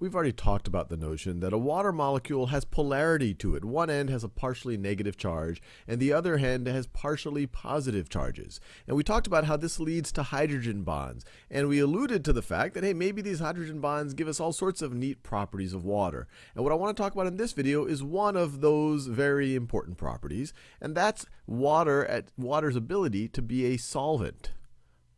we've already talked about the notion that a water molecule has polarity to it. One end has a partially negative charge, and the other end has partially positive charges. And we talked about how this leads to hydrogen bonds. And we alluded to the fact that, hey, maybe these hydrogen bonds give us all sorts of neat properties of water. And what I want to talk about in this video is one of those very important properties, and that's water at water's ability to be a solvent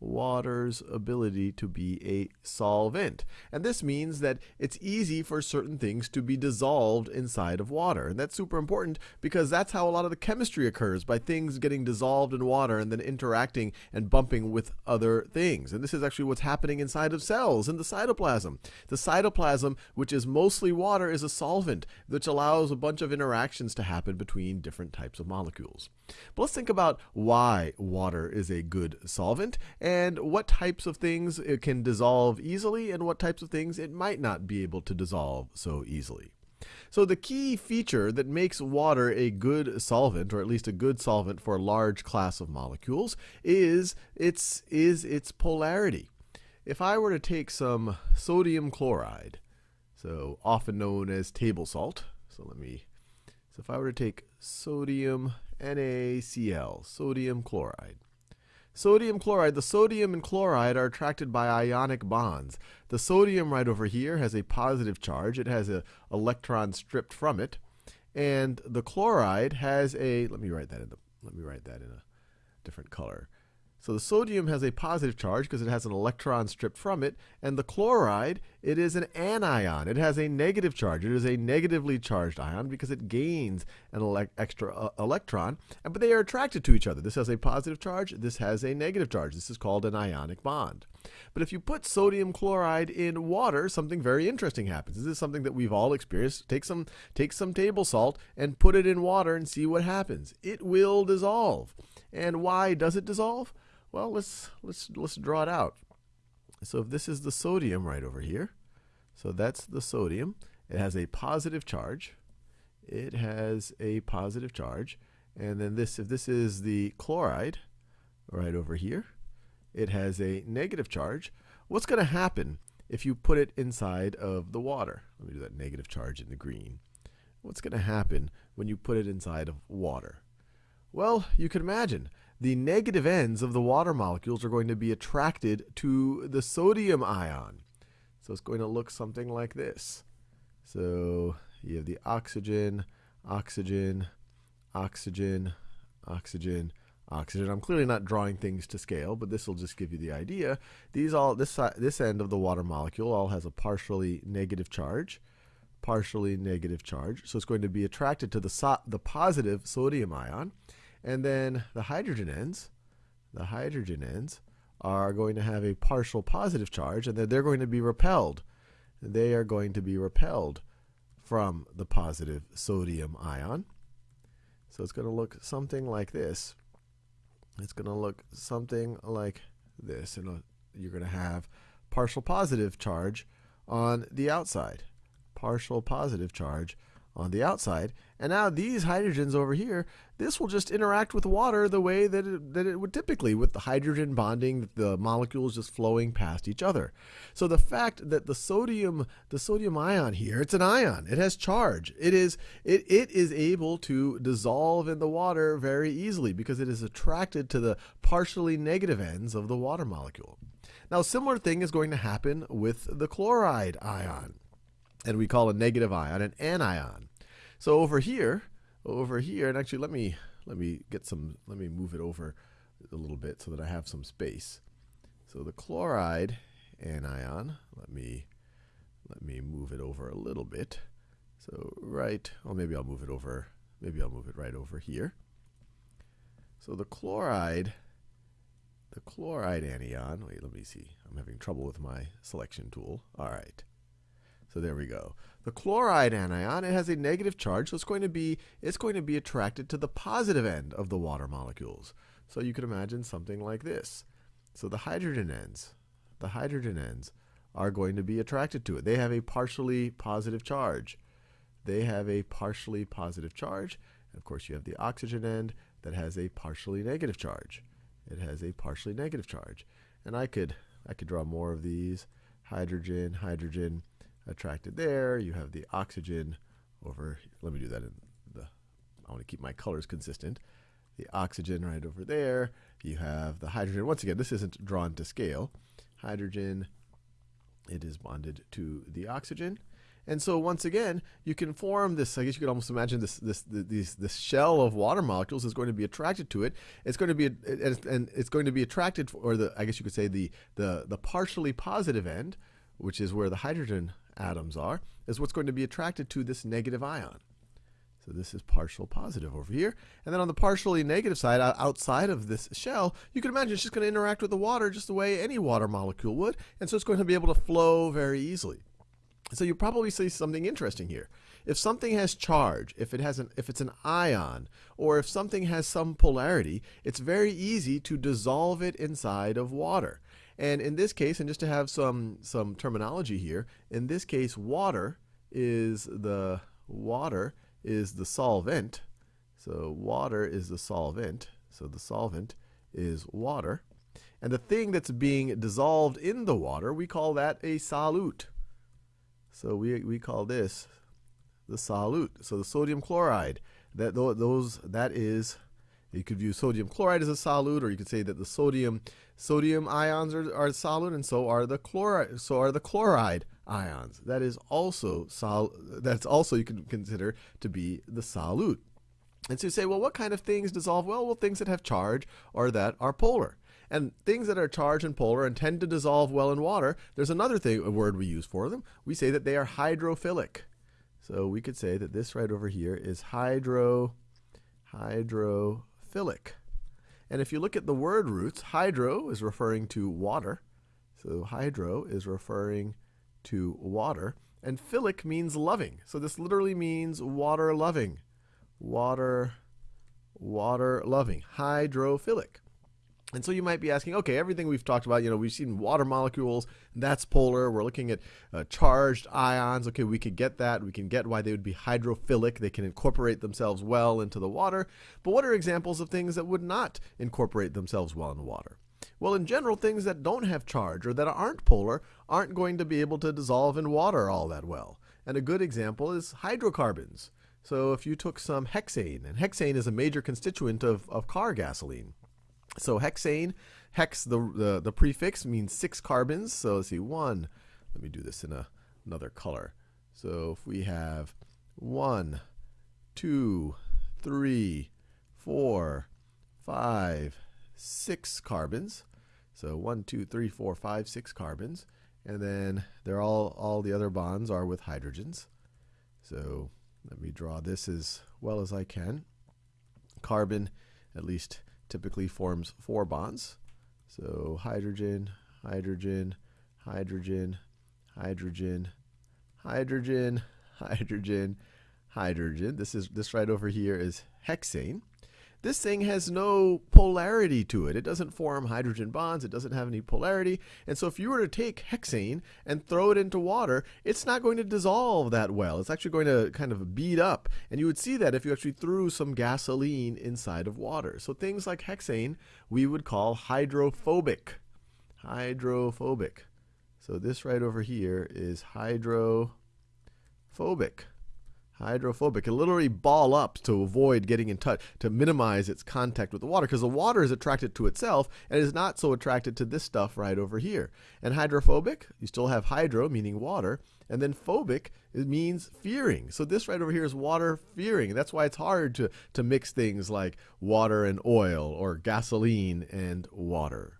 water's ability to be a solvent. And this means that it's easy for certain things to be dissolved inside of water. And that's super important because that's how a lot of the chemistry occurs by things getting dissolved in water and then interacting and bumping with other things. And this is actually what's happening inside of cells in the cytoplasm. The cytoplasm, which is mostly water, is a solvent which allows a bunch of interactions to happen between different types of molecules. But let's think about why water is a good solvent and what types of things it can dissolve easily and what types of things it might not be able to dissolve so easily. So the key feature that makes water a good solvent, or at least a good solvent for a large class of molecules, is its, is its polarity. If I were to take some sodium chloride, so often known as table salt, so let me, so if I were to take sodium NaCl, sodium chloride. Sodium chloride, the sodium and chloride are attracted by ionic bonds. The sodium right over here has a positive charge. It has an electron stripped from it. And the chloride has a, let me write that in the, let me write that in a different color. So the sodium has a positive charge because it has an electron stripped from it, and the chloride, it is an anion. It has a negative charge. It is a negatively charged ion because it gains an extra uh, electron, but they are attracted to each other. This has a positive charge, this has a negative charge. This is called an ionic bond. But if you put sodium chloride in water, something very interesting happens. This is something that we've all experienced. Take some, take some table salt and put it in water and see what happens. It will dissolve. And why does it dissolve? Well, let's let's let's draw it out. So if this is the sodium right over here, so that's the sodium. It has a positive charge. It has a positive charge. And then this, if this is the chloride right over here, it has a negative charge. What's going to happen if you put it inside of the water? Let me do that negative charge in the green. What's going to happen when you put it inside of water? Well, you can imagine the negative ends of the water molecules are going to be attracted to the sodium ion. So it's going to look something like this. So you have the oxygen, oxygen, oxygen, oxygen, oxygen. I'm clearly not drawing things to scale, but this will just give you the idea. These all this uh, this end of the water molecule all has a partially negative charge, partially negative charge. So it's going to be attracted to the so the positive sodium ion. And then the hydrogen ends, the hydrogen ends are going to have a partial positive charge and then they're going to be repelled. They are going to be repelled from the positive sodium ion. So it's going to look something like this. It's going to look something like this. And uh, you're going to have partial positive charge on the outside. Partial positive charge on the outside. And now these hydrogens over here, this will just interact with water the way that it, that it would typically with the hydrogen bonding, the molecules just flowing past each other. So the fact that the sodium, the sodium ion here, it's an ion. It has charge. It is, it, it is able to dissolve in the water very easily because it is attracted to the partially negative ends of the water molecule. Now, similar thing is going to happen with the chloride ion and we call a negative ion an anion. So over here, over here, and actually let me let me get some let me move it over a little bit so that I have some space. So the chloride anion, let me let me move it over a little bit. So right, or maybe I'll move it over, maybe I'll move it right over here. So the chloride, the chloride anion, wait, let me see. I'm having trouble with my selection tool. All right. So there we go. The chloride anion, it has a negative charge, so it's going to be it's going to be attracted to the positive end of the water molecules. So you could imagine something like this. So the hydrogen ends, the hydrogen ends are going to be attracted to it. They have a partially positive charge. They have a partially positive charge. And of course, you have the oxygen end that has a partially negative charge. It has a partially negative charge. And I could I could draw more of these. Hydrogen, hydrogen, attracted there. You have the oxygen over, let me do that in the, I want to keep my colors consistent. The oxygen right over there. You have the hydrogen. Once again, this isn't drawn to scale. Hydrogen, it is bonded to the oxygen. And so once again, you can form this. I guess you could almost imagine this this this this shell of water molecules is going to be attracted to it. It's going to be and it's going to be attracted, or the I guess you could say the the the partially positive end, which is where the hydrogen atoms are, is what's going to be attracted to this negative ion. So this is partial positive over here. And then on the partially negative side, outside of this shell, you can imagine it's just going to interact with the water just the way any water molecule would. And so it's going to be able to flow very easily. So you probably see something interesting here. If something has charge, if it has an, if it's an ion, or if something has some polarity, it's very easy to dissolve it inside of water. And in this case, and just to have some some terminology here, in this case, water is the water is the solvent. So water is the solvent. So the solvent is water. And the thing that's being dissolved in the water, we call that a solute. So we, we call this the solute. So the sodium chloride, that those that is you could view sodium chloride as a solute, or you could say that the sodium sodium ions are, are solute, and so are the chloride so are the chloride ions. That is also sol that's also you can consider to be the solute. And so you say, well, what kind of things dissolve? Well, well, things that have charge or that are polar. And things that are charged and polar and tend to dissolve well in water, there's another thing, a word we use for them. We say that they are hydrophilic. So we could say that this right over here is hydro hydro, hydrophilic. And if you look at the word roots, hydro is referring to water. So hydro is referring to water. And philic means loving. So this literally means water loving. Water, water loving. Hydrophilic. And so you might be asking, okay, everything we've talked about, you know, we've seen water molecules, that's polar. We're looking at uh, charged ions. Okay, we could get that. We can get why they would be hydrophilic. They can incorporate themselves well into the water. But what are examples of things that would not incorporate themselves well in the water? Well, in general, things that don't have charge or that aren't polar aren't going to be able to dissolve in water all that well. And a good example is hydrocarbons. So if you took some hexane, and hexane is a major constituent of, of car gasoline. So hexane, hex, the, the, the prefix means six carbons. So let's see, one, let me do this in a, another color. So if we have one, two, three, four, five, six carbons. So one, two, three, four, five, six carbons. And then they're all, all the other bonds are with hydrogens. So let me draw this as well as I can. Carbon, at least typically forms four bonds. So hydrogen, hydrogen, hydrogen, hydrogen, hydrogen, hydrogen, hydrogen. This is this right over here is hexane. This thing has no polarity to it. It doesn't form hydrogen bonds. It doesn't have any polarity. And so if you were to take hexane and throw it into water, it's not going to dissolve that well. It's actually going to kind of bead up. And you would see that if you actually threw some gasoline inside of water. So things like hexane we would call hydrophobic. Hydrophobic. So this right over here is hydrophobic hydrophobic. It literally ball up to avoid getting in touch, to minimize its contact with the water, because the water is attracted to itself and is not so attracted to this stuff right over here. And hydrophobic, you still have hydro, meaning water, and then phobic, it means fearing. So this right over here is water fearing. That's why it's hard to, to mix things like water and oil or gasoline and water.